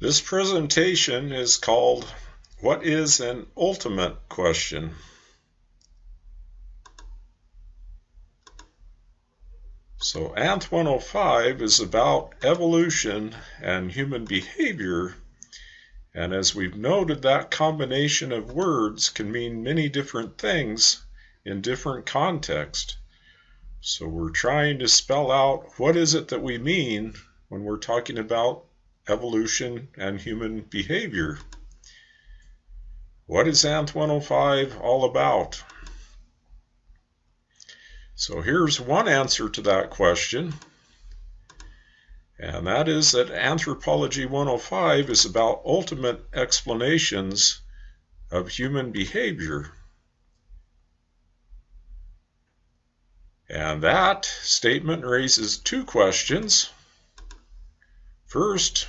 This presentation is called What is an Ultimate Question? So ANTH 105 is about evolution and human behavior. And as we've noted, that combination of words can mean many different things in different contexts. So we're trying to spell out what is it that we mean when we're talking about evolution, and human behavior. What is ANTH 105 all about? So here's one answer to that question, and that is that Anthropology 105 is about ultimate explanations of human behavior. And that statement raises two questions. First,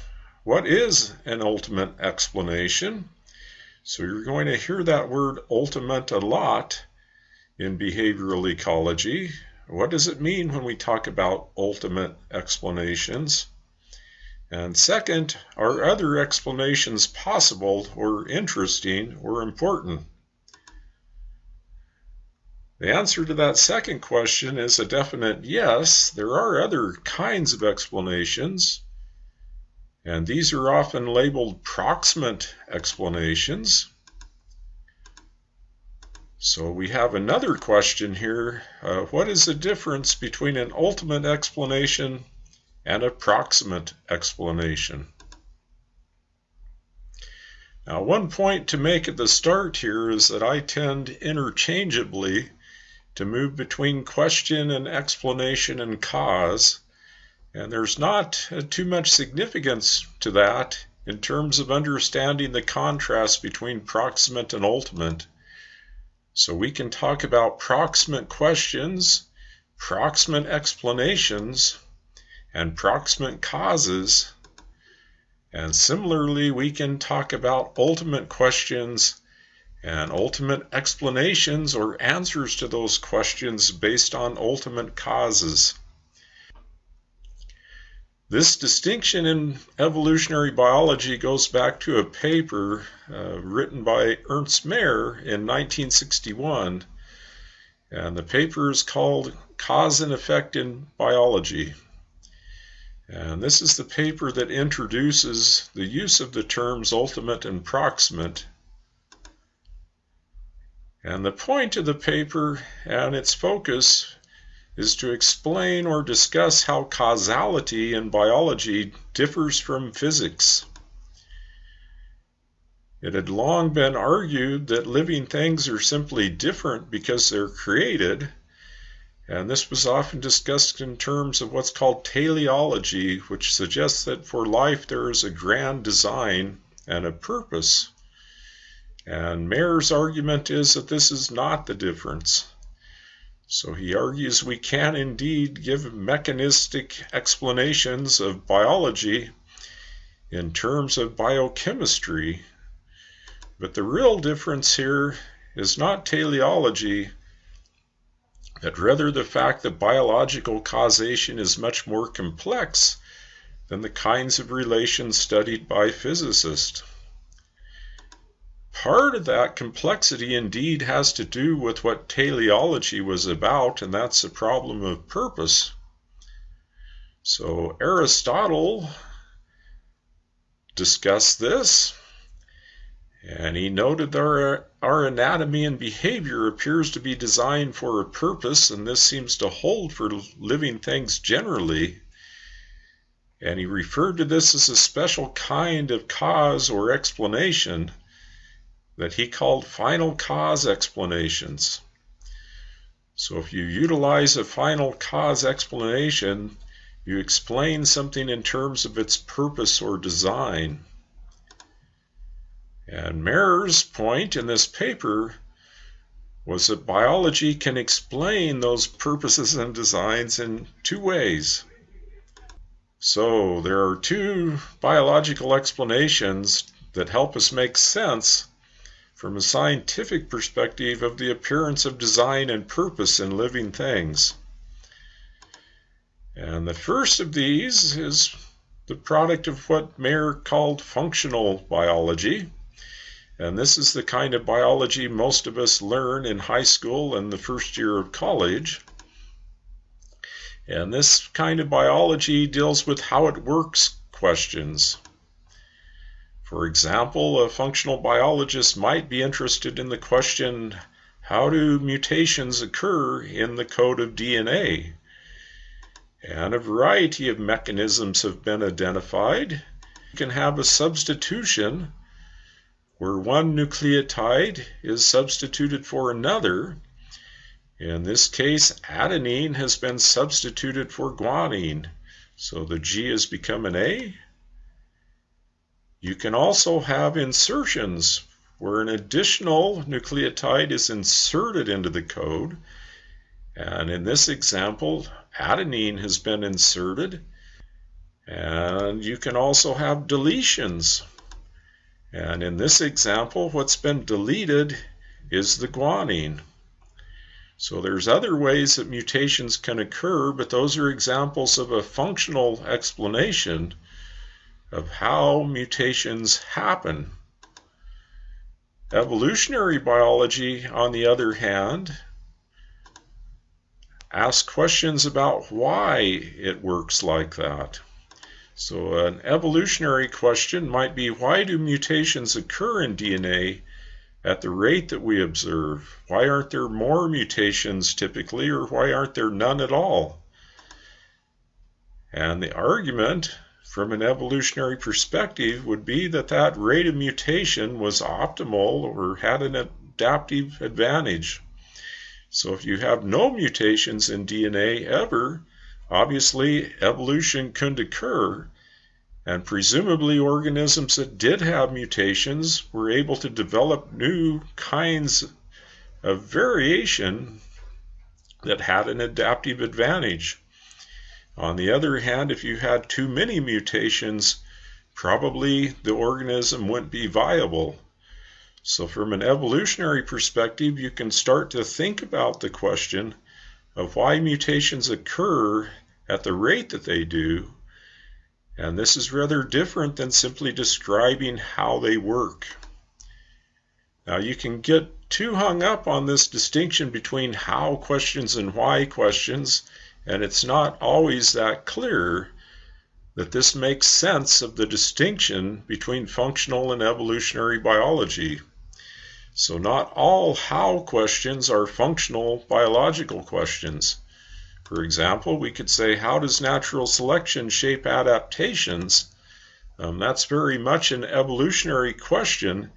what is an ultimate explanation? So you're going to hear that word ultimate a lot in behavioral ecology. What does it mean when we talk about ultimate explanations? And second, are other explanations possible or interesting or important? The answer to that second question is a definite yes. There are other kinds of explanations. And these are often labeled proximate explanations. So we have another question here. Uh, what is the difference between an ultimate explanation and a proximate explanation? Now, one point to make at the start here is that I tend interchangeably to move between question and explanation and cause and there's not uh, too much significance to that in terms of understanding the contrast between proximate and ultimate. So we can talk about proximate questions, proximate explanations, and proximate causes. And similarly, we can talk about ultimate questions and ultimate explanations or answers to those questions based on ultimate causes. This distinction in evolutionary biology goes back to a paper uh, written by Ernst Mayr in 1961, and the paper is called Cause and Effect in Biology. And this is the paper that introduces the use of the terms ultimate and proximate. And the point of the paper and its focus is to explain or discuss how causality in biology differs from physics. It had long been argued that living things are simply different because they're created, and this was often discussed in terms of what's called teleology, which suggests that for life there is a grand design and a purpose. And Mayr's argument is that this is not the difference. So he argues we can indeed give mechanistic explanations of biology in terms of biochemistry, but the real difference here is not teleology, but rather the fact that biological causation is much more complex than the kinds of relations studied by physicists. Part of that complexity indeed has to do with what teleology was about, and that's the problem of purpose. So Aristotle discussed this, and he noted that our, our anatomy and behavior appears to be designed for a purpose, and this seems to hold for living things generally. And he referred to this as a special kind of cause or explanation that he called final cause explanations. So if you utilize a final cause explanation, you explain something in terms of its purpose or design. And Mayr's point in this paper was that biology can explain those purposes and designs in two ways. So there are two biological explanations that help us make sense from a scientific perspective of the appearance of design and purpose in living things. And the first of these is the product of what Mayr called functional biology. And this is the kind of biology most of us learn in high school and the first year of college. And this kind of biology deals with how it works questions. For example, a functional biologist might be interested in the question how do mutations occur in the code of DNA? And a variety of mechanisms have been identified. You can have a substitution where one nucleotide is substituted for another. In this case, adenine has been substituted for guanine, so the G has become an A. You can also have insertions where an additional nucleotide is inserted into the code. And in this example, adenine has been inserted. And you can also have deletions. And in this example, what's been deleted is the guanine. So there's other ways that mutations can occur, but those are examples of a functional explanation of how mutations happen. Evolutionary biology, on the other hand, asks questions about why it works like that. So, an evolutionary question might be why do mutations occur in DNA at the rate that we observe? Why aren't there more mutations typically, or why aren't there none at all? And the argument from an evolutionary perspective would be that that rate of mutation was optimal or had an adaptive advantage. So if you have no mutations in DNA ever, obviously evolution couldn't occur. And presumably, organisms that did have mutations were able to develop new kinds of variation that had an adaptive advantage. On the other hand, if you had too many mutations, probably the organism wouldn't be viable. So, from an evolutionary perspective, you can start to think about the question of why mutations occur at the rate that they do. And this is rather different than simply describing how they work. Now, you can get too hung up on this distinction between how questions and why questions and it's not always that clear that this makes sense of the distinction between functional and evolutionary biology. So, not all how questions are functional biological questions. For example, we could say, How does natural selection shape adaptations? Um, that's very much an evolutionary question,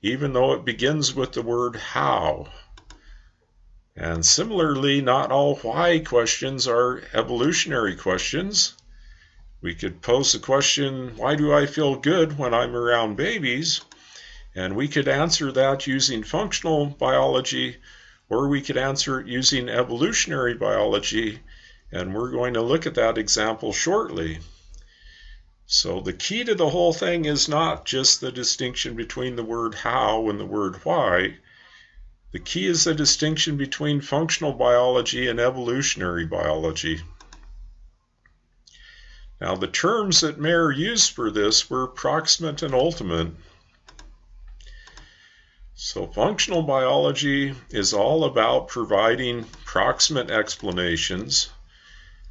even though it begins with the word how. And similarly, not all why questions are evolutionary questions. We could pose the question, why do I feel good when I'm around babies? And we could answer that using functional biology, or we could answer it using evolutionary biology. And we're going to look at that example shortly. So the key to the whole thing is not just the distinction between the word how and the word why, the key is the distinction between functional biology and evolutionary biology. Now, the terms that Mayr used for this were proximate and ultimate. So, functional biology is all about providing proximate explanations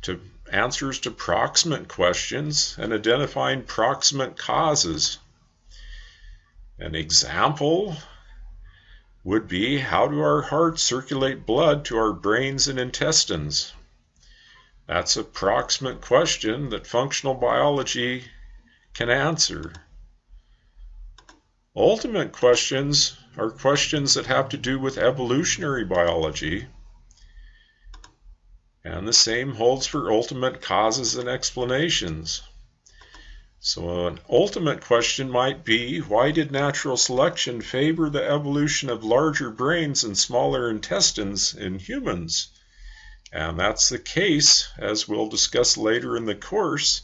to answers to proximate questions and identifying proximate causes. An example would be how do our hearts circulate blood to our brains and intestines? That's a proximate question that functional biology can answer. Ultimate questions are questions that have to do with evolutionary biology. And the same holds for ultimate causes and explanations. So, an ultimate question might be why did natural selection favor the evolution of larger brains and smaller intestines in humans? And that's the case, as we'll discuss later in the course.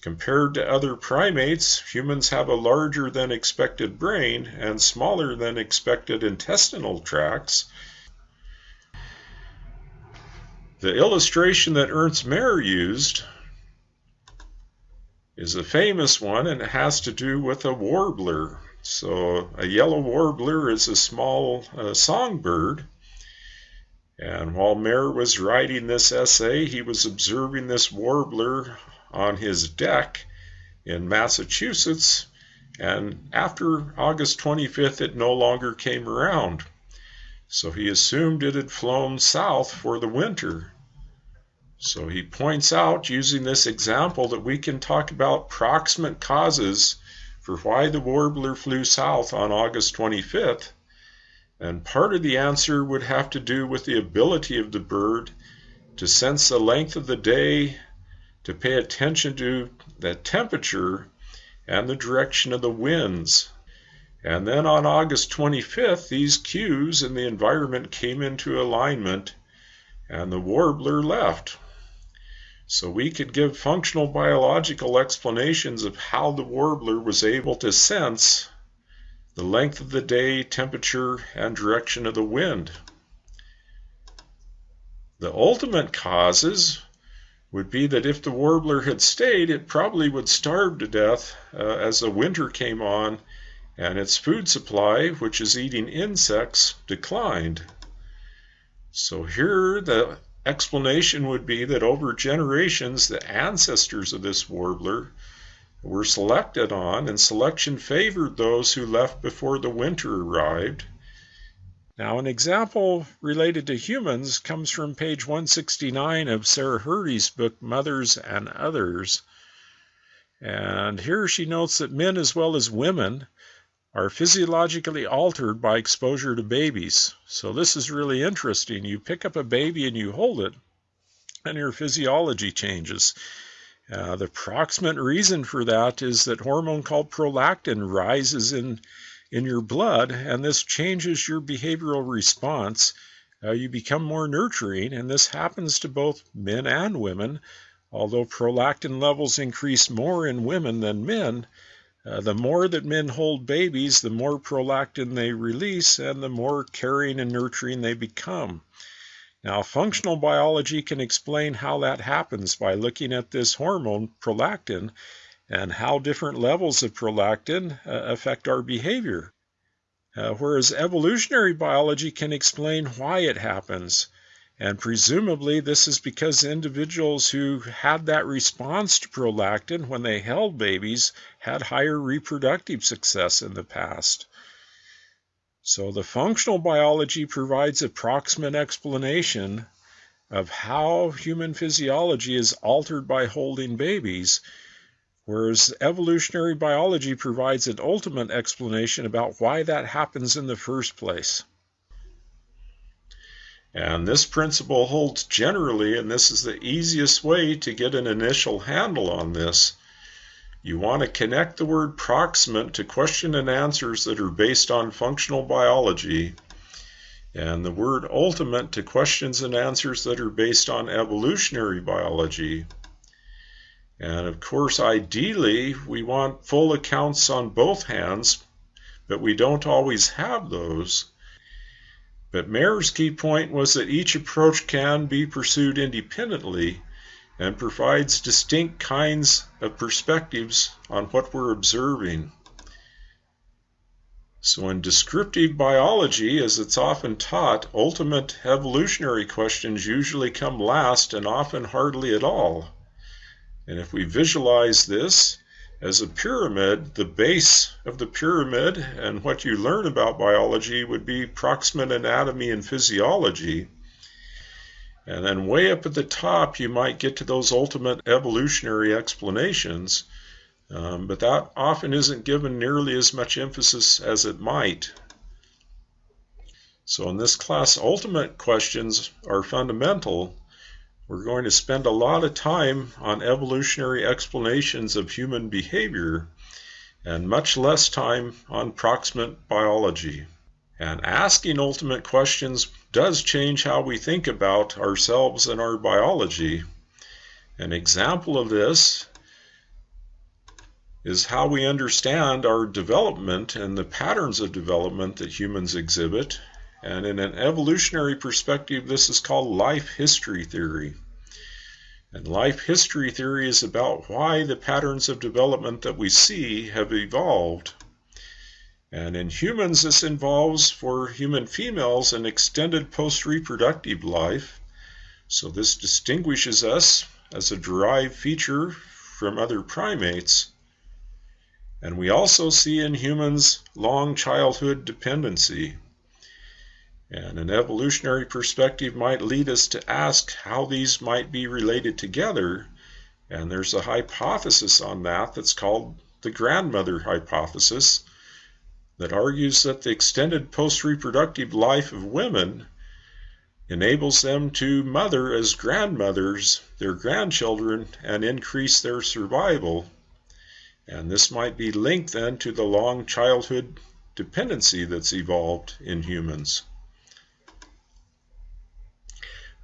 Compared to other primates, humans have a larger than expected brain and smaller than expected intestinal tracts. The illustration that Ernst Mayr used is a famous one, and it has to do with a warbler. So, a yellow warbler is a small uh, songbird. And while Mayr was writing this essay, he was observing this warbler on his deck in Massachusetts. And after August 25th, it no longer came around. So he assumed it had flown south for the winter. So he points out, using this example, that we can talk about proximate causes for why the warbler flew south on August 25th. And part of the answer would have to do with the ability of the bird to sense the length of the day, to pay attention to the temperature and the direction of the winds. And then on August 25th, these cues in the environment came into alignment and the warbler left. So we could give functional biological explanations of how the warbler was able to sense the length of the day, temperature, and direction of the wind. The ultimate causes would be that if the warbler had stayed, it probably would starve to death uh, as the winter came on and its food supply, which is eating insects, declined. So here the explanation would be that over generations, the ancestors of this warbler were selected on, and selection favored those who left before the winter arrived. Now, an example related to humans comes from page 169 of Sarah Hrdy's book, Mothers and Others. And here she notes that men as well as women are physiologically altered by exposure to babies. So this is really interesting. You pick up a baby and you hold it, and your physiology changes. Uh, the proximate reason for that is that hormone called prolactin rises in in your blood, and this changes your behavioral response. Uh, you become more nurturing, and this happens to both men and women. Although prolactin levels increase more in women than men, uh, the more that men hold babies, the more prolactin they release and the more caring and nurturing they become. Now, functional biology can explain how that happens by looking at this hormone, prolactin, and how different levels of prolactin uh, affect our behavior. Uh, whereas evolutionary biology can explain why it happens. And presumably, this is because individuals who had that response to prolactin when they held babies had higher reproductive success in the past. So, the functional biology provides a proximate explanation of how human physiology is altered by holding babies, whereas evolutionary biology provides an ultimate explanation about why that happens in the first place. And this principle holds generally, and this is the easiest way to get an initial handle on this. You want to connect the word proximate to question and answers that are based on functional biology, and the word ultimate to questions and answers that are based on evolutionary biology. And of course, ideally, we want full accounts on both hands, but we don't always have those. But Mayr's key point was that each approach can be pursued independently and provides distinct kinds of perspectives on what we're observing. So, in descriptive biology, as it's often taught, ultimate evolutionary questions usually come last and often hardly at all. And if we visualize this, as a pyramid, the base of the pyramid and what you learn about biology would be proximate anatomy and physiology. And then way up at the top, you might get to those ultimate evolutionary explanations, um, but that often isn't given nearly as much emphasis as it might. So in this class, ultimate questions are fundamental we're going to spend a lot of time on evolutionary explanations of human behavior and much less time on proximate biology. And asking ultimate questions does change how we think about ourselves and our biology. An example of this is how we understand our development and the patterns of development that humans exhibit and in an evolutionary perspective, this is called life history theory. And life history theory is about why the patterns of development that we see have evolved. And in humans, this involves for human females an extended post reproductive life. So this distinguishes us as a derived feature from other primates. And we also see in humans long childhood dependency. And an evolutionary perspective might lead us to ask how these might be related together. And there's a hypothesis on that that's called the grandmother hypothesis that argues that the extended post reproductive life of women enables them to mother as grandmothers their grandchildren and increase their survival. And this might be linked then to the long childhood dependency that's evolved in humans.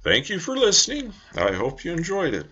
Thank you for listening. I hope you enjoyed it.